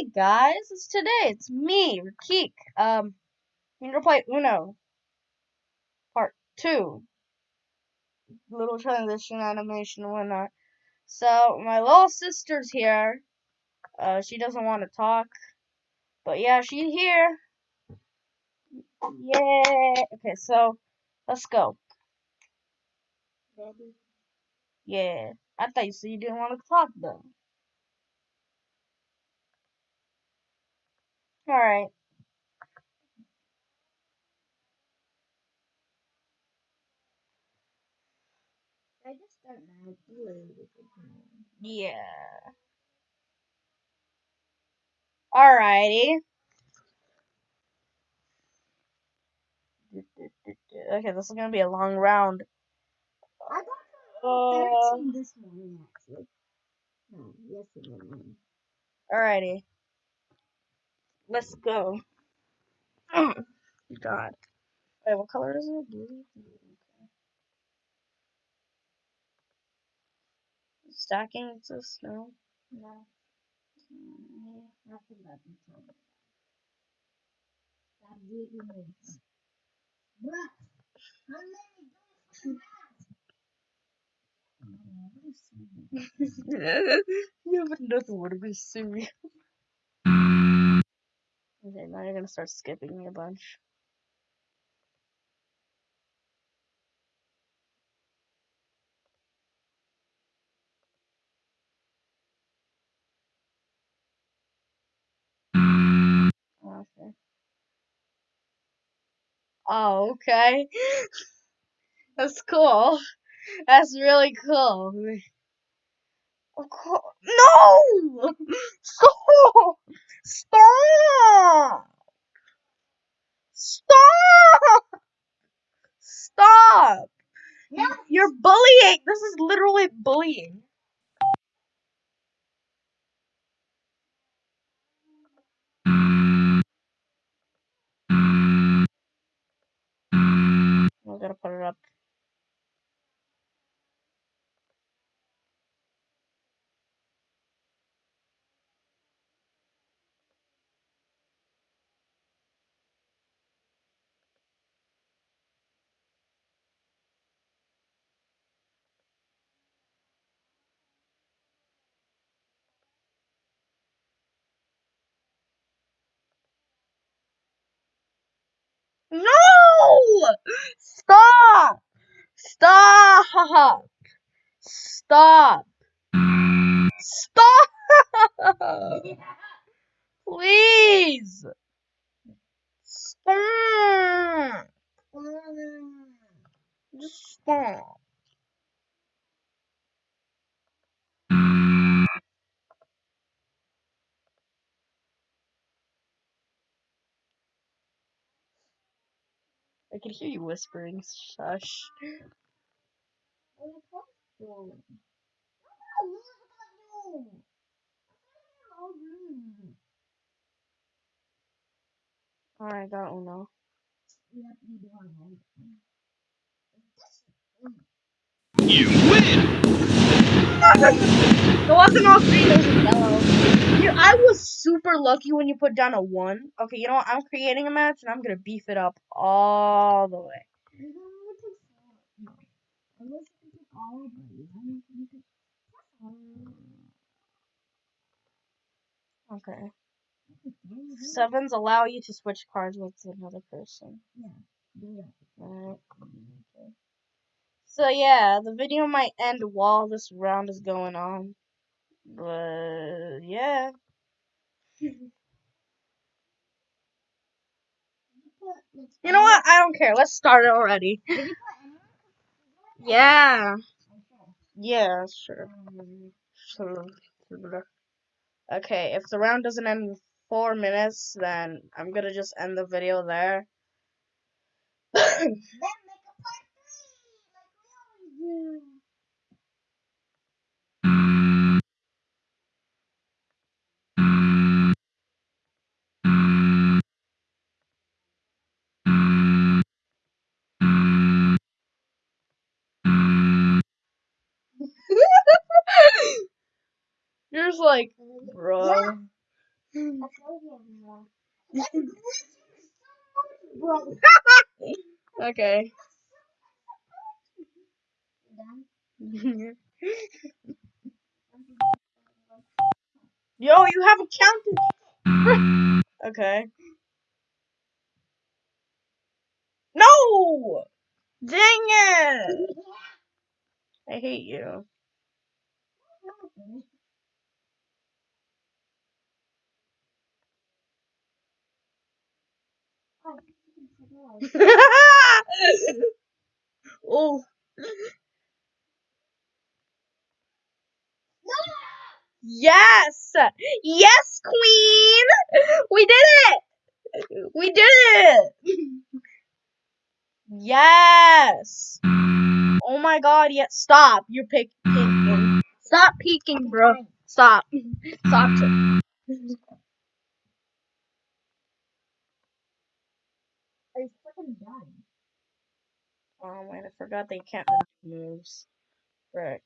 Hey guys, it's today. It's me, Rakik. Um, I'm gonna play Uno, part two. Little transition animation and whatnot. So my little sister's here. Uh, she doesn't want to talk, but yeah, she's here. Yay! Okay, so let's go. Yeah, I thought you said you didn't want to talk though. All right. I just don't know. Blue with the green. Yeah. Alrighty. Okay, this is gonna be a long round. I got Uh, 13 this morning, actually. No, yesterday morning. Alrighty. Let's go. Oh, God. Wait, what color is it? Blue? Stacking exists? snow? No. Nothing trouble. Stop digging it. Bruh, how many do you have another one, to be serious. Okay, now you're gonna start skipping me a bunch. Mm. Okay. Oh, okay. That's cool. That's really cool. Of course. No! Stop! Stop! Stop! Stop! No. You're bullying! This is literally bullying. I gotta put it up. No! Stop! Stop! Stop! Stop! Please! Stop! Just stop. I can hear you whispering. Shush. What are you doing? No, what about you? Alright, got Uno. You have to be doing everything. You win! It wasn't all green, it was yellow. You, I was super lucky when you put down a one. Okay, you know what? I'm creating a match and I'm gonna beef it up all the way. To. Okay. Sevens allow you to switch cards with another person. Alright. Okay. So yeah, the video might end while this round is going on. But yeah. You know what? I don't care. Let's start it already. Did you put anyone? Yeah. Yeah, sure. Sure. Okay, if the round doesn't end in four minutes, then I'm gonna just end the video there. then make a part three, like we always do. You're just like, bro. I told you everyone. That's glitching much, bro. Okay. Yo, you haven't counted. Okay. No! Dang it! I hate you. Oh. Yes! Yes, queen! We did it! We did it! Yes! Oh my god, yeah, stop. You're peeking. Stop peeking, bro. Stop. Stop. Done? Oh man, I forgot they can't moves. Frick.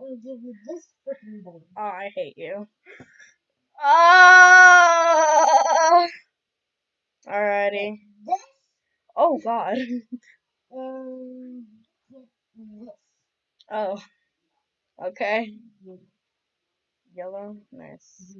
Oh, I hate you. Ah! Alrighty. Oh god. Oh. Okay. Yellow. Nice.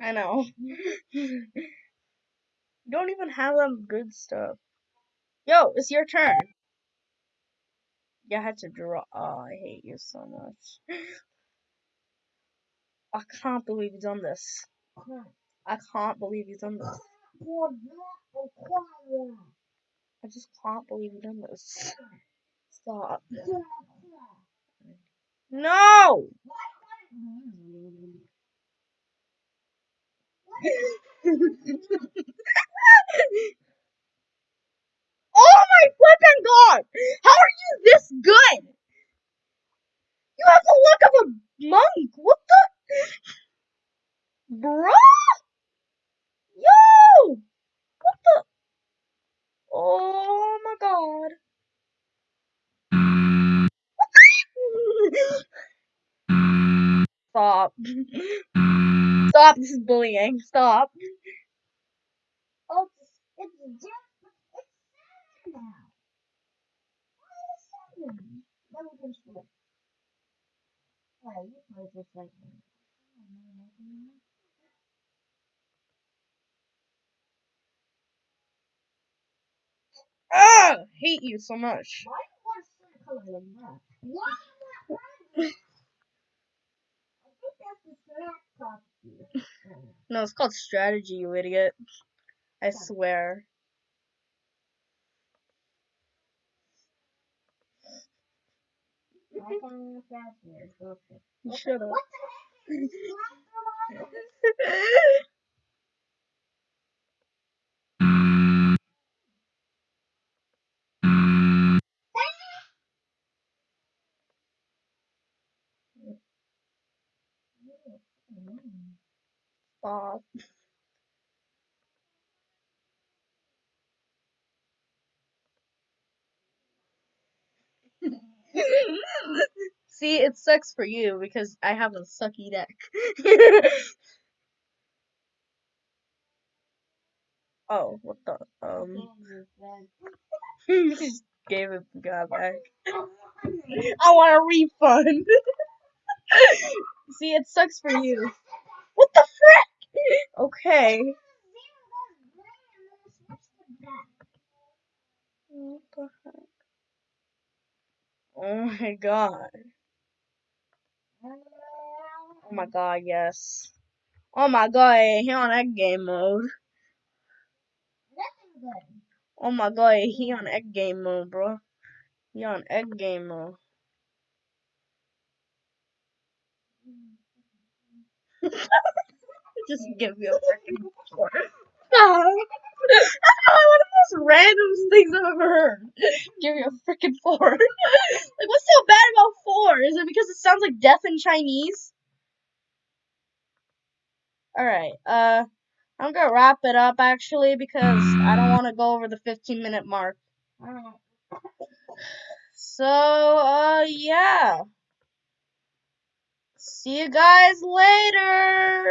I know. don't even have them good stuff. Yo, it's your turn. You had to draw. Oh, I hate you so much. I can't believe you've done this. I can't believe you've done this. I just can't believe you've done this. Stop. No! flipping god! How are you this good? You have the look of a monk. What the? Bruh? Yo! What the? Oh my god. Stop. Stop, this is bullying. Stop. Oh, it's, it's just, it's seven now. Why is it seven? Then we can switch. Alright, you play like that. Ah! Hate you so much. Why do you want to color like that? Why not red? I think that's the snack costume. No, it's called strategy, you idiot. I swear. I can't look. Okay. You should have. What the heck Stop. See, it sucks for you because I have a sucky deck. oh, what the? Um, just gave it God back. I want a refund. See, it sucks for you. What the frick? Okay. What the heck? Oh my god. Oh my god, yes. Oh my god, he on egg game mode. Oh my god, he on egg game mode, bro. He on egg game mode. Just give me a freaking four. That's probably one of the most random things I've ever heard. Give me a freaking four. like, what's so bad about four? Is it because it sounds like death in Chinese? Alright, uh, I'm gonna wrap it up actually because I don't want to go over the 15 minute mark. Alright. So, uh, yeah. See you guys later.